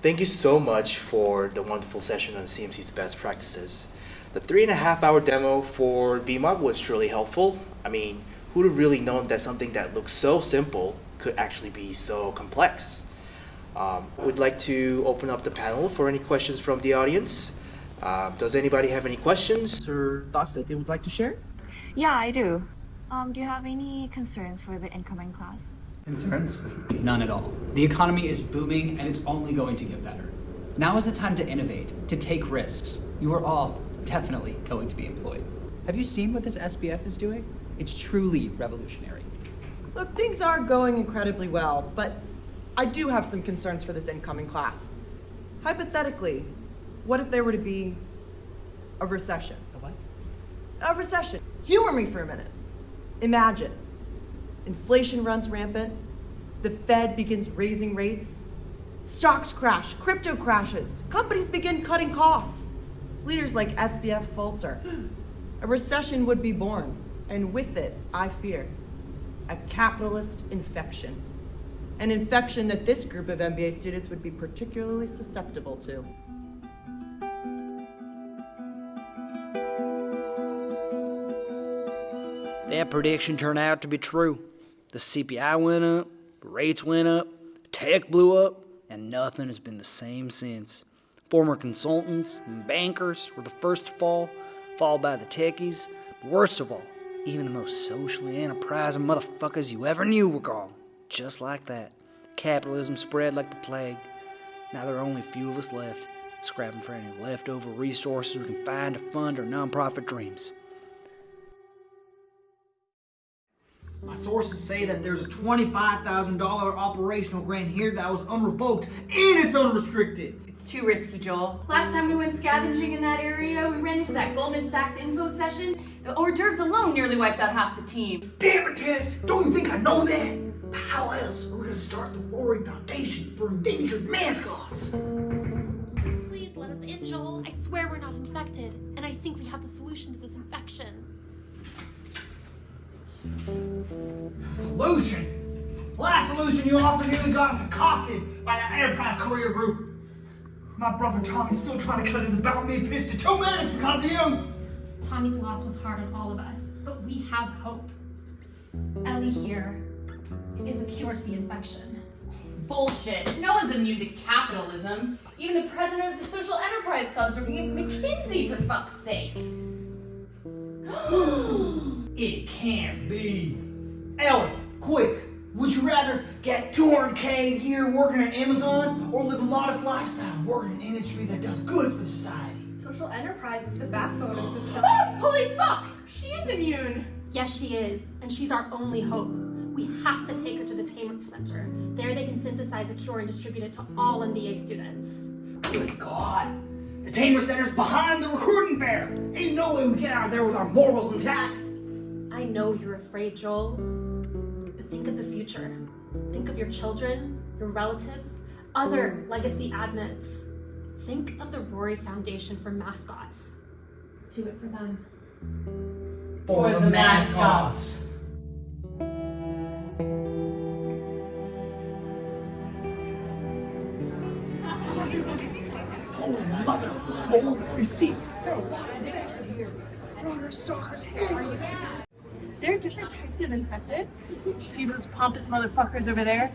Thank you so much for the wonderful session on CMC's best practices. The three and a half hour demo for VMUG was truly helpful. I mean, who'd have really known that something that looks so simple could actually be so complex? Um, we'd like to open up the panel for any questions from the audience. Uh, does anybody have any questions or thoughts that they would like to share? Yeah, I do. Um, do you have any concerns for the incoming class? Concerns? None at all. The economy is booming and it's only going to get better. Now is the time to innovate, to take risks. You are all definitely going to be employed. Have you seen what this SBF is doing? It's truly revolutionary. Look, things are going incredibly well, but I do have some concerns for this incoming class. Hypothetically, what if there were to be a recession? A what? A recession. Humor me for a minute. Imagine inflation runs rampant, the Fed begins raising rates, stocks crash, crypto crashes, companies begin cutting costs, leaders like SBF falter. A recession would be born, and with it, I fear, a capitalist infection. An infection that this group of MBA students would be particularly susceptible to. That prediction turned out to be true. The CPI went up, rates went up, tech blew up, and nothing has been the same since. Former consultants and bankers were the first to fall, followed by the techies. Worst of all, even the most socially enterprising motherfuckers you ever knew were gone. Just like that. Capitalism spread like the plague. Now there are only a few of us left, scrapping for any leftover resources we can find to fund our nonprofit dreams. My sources say that there's a $25,000 operational grant here that was unrevoked and it's unrestricted. It's too risky, Joel. Last time we went scavenging in that area, we ran into that Goldman Sachs info session. The hors d'oeuvres alone nearly wiped out half the team. Damn it, Tess! Don't you think I know that? How else are we gonna start the Rory Foundation for endangered mascots? Please let us in, Joel. I swear we're not infected, and I think we have the solution to this infection. Solution? Last solution you offered nearly got us accosted by that Enterprise Courier Group. My brother Tommy's still trying to cut his About Me pitch to two minutes because of you. Tommy's loss was hard on all of us, but we have hope. Ellie here is a cure to the infection. Bullshit. No one's immune to capitalism. Even the president of the social enterprise clubs working at McKinsey, for fuck's sake. It can't be. Ellen, quick. Would you rather get 200k a year working at Amazon or live a modest lifestyle working in an industry that does good for society? Social enterprise is the backbone of society. Holy fuck! She is immune! Yes, she is, and she's our only hope. We have to take her to the Tamer Center. There they can synthesize a cure and distribute it to all MBA students. Good God. The Tamer Center's behind the recruiting fair. Ain't no way we get out of there with our morals intact. I know you're afraid, Joel, but think of the future. Think of your children, your relatives, other legacy admins. Think of the Rory Foundation for mascots. Do it for them. For, the, mascots. Holy mother, hold your seat. There are a lot of infected here. Runners, stalkers, handlers. There are different types of infected. You see those pompous motherfuckers over there?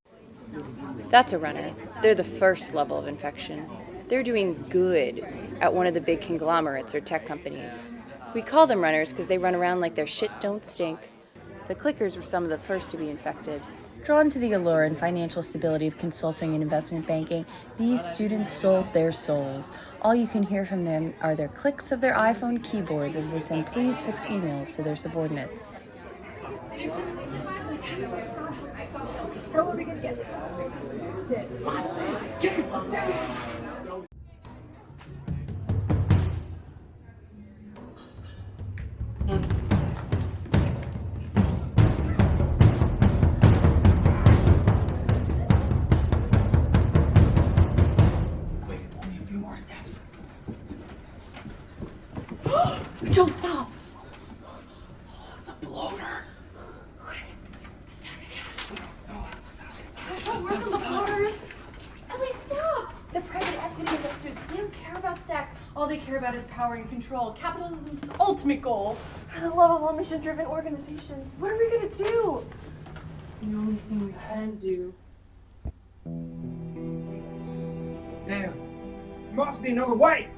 That's a runner. They're the first level of infection. They're doing good at one of the big conglomerates or tech companies. We call them runners because they run around like their shit don't stink. The clickers were some of the first to be infected. Drawn to the allure and financial stability of consulting and investment banking, these students sold their souls. All you can hear from them are their clicks of their iPhone keyboards as they send please fix emails to their subordinates. How are we gonna get dead? Jason, Wait, care about is power and control. Capitalism's ultimate goal. For the love of all mission-driven organizations, what are we gonna do? The only thing we can do. Damn. There must be another way.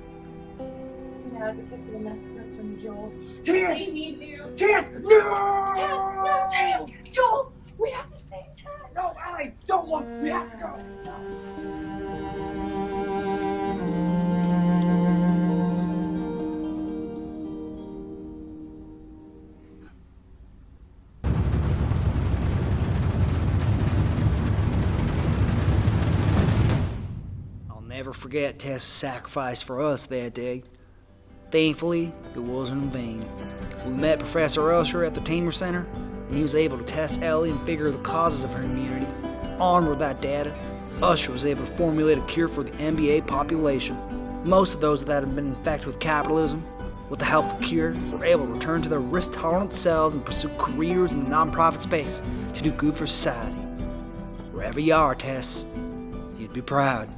An advocate for the next semester, Joel. Tess! We need you. Tess! No! Tess, no, Joel! Joel, we have to save Tess. No, Ellie, don't look. We have to go. I'll never forget Tess's sacrifice for us that day. Thankfully, it wasn't in vain. We met Professor Usher at the Tamer Center, and he was able to test Ellie and figure the causes of her immunity. Armed with that data, Usher was able to formulate a cure for the MBA population. Most of those that had been infected with capitalism, with the help of the cure, were able to return to their risk tolerant selves and pursue careers in the nonprofit space to do good for society. Wherever you are, Tess, you'd be proud.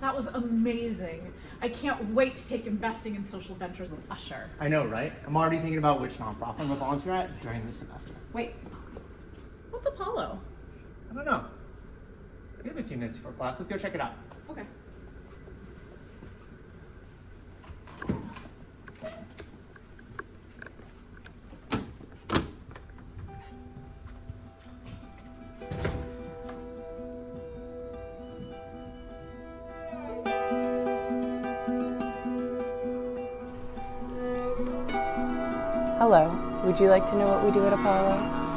That was amazing. I can't wait to take investing in social ventures with Usher. I know, right? I'm already thinking about which nonprofit I'm gonna volunteer at during this semester. Wait, what's Apollo? I don't know. We have a few minutes before class. Let's go check it out. Okay. Hello. Would you like to know what we do at Apollo?